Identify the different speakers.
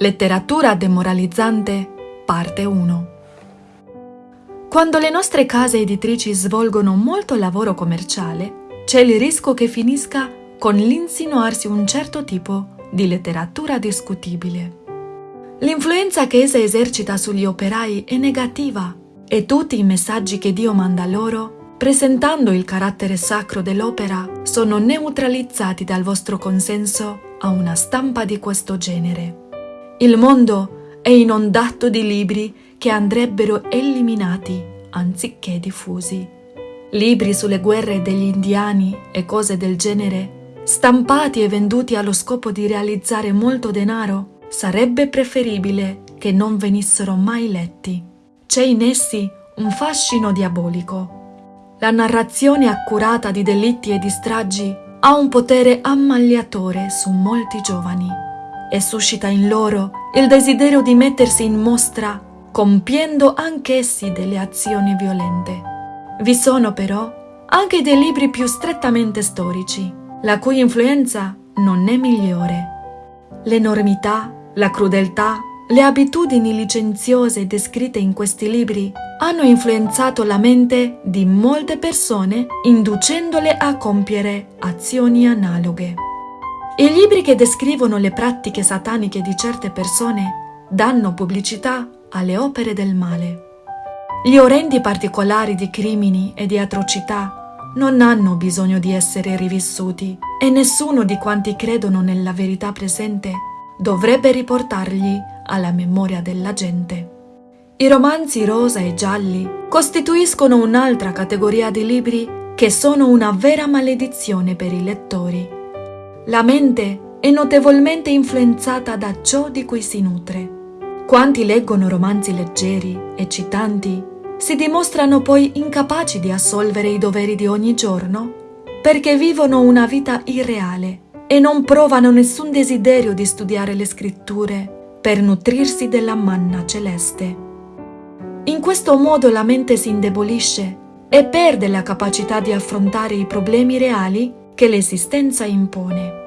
Speaker 1: Letteratura demoralizzante, parte 1. Quando le nostre case editrici svolgono molto lavoro commerciale, c'è il rischio che finisca con l'insinuarsi un certo tipo di letteratura discutibile. L'influenza che essa esercita sugli operai è negativa e tutti i messaggi che Dio manda loro, presentando il carattere sacro dell'opera, sono neutralizzati dal vostro consenso a una stampa di questo genere. Il mondo è inondato di libri che andrebbero eliminati anziché diffusi. Libri sulle guerre degli indiani e cose del genere, stampati e venduti allo scopo di realizzare molto denaro, sarebbe preferibile che non venissero mai letti. C'è in essi un fascino diabolico. La narrazione accurata di delitti e di stragi ha un potere ammagliatore su molti giovani e suscita in loro il desiderio di mettersi in mostra compiendo anch'essi delle azioni violente. Vi sono però anche dei libri più strettamente storici, la cui influenza non è migliore. L'enormità, la crudeltà, le abitudini licenziose descritte in questi libri hanno influenzato la mente di molte persone inducendole a compiere azioni analoghe. I libri che descrivono le pratiche sataniche di certe persone danno pubblicità alle opere del male. Gli orrendi particolari di crimini e di atrocità non hanno bisogno di essere rivissuti e nessuno di quanti credono nella verità presente dovrebbe riportargli alla memoria della gente. I romanzi rosa e gialli costituiscono un'altra categoria di libri che sono una vera maledizione per i lettori la mente è notevolmente influenzata da ciò di cui si nutre. Quanti leggono romanzi leggeri, eccitanti, si dimostrano poi incapaci di assolvere i doveri di ogni giorno perché vivono una vita irreale e non provano nessun desiderio di studiare le scritture per nutrirsi della manna celeste. In questo modo la mente si indebolisce e perde la capacità di affrontare i problemi reali che l'esistenza impone.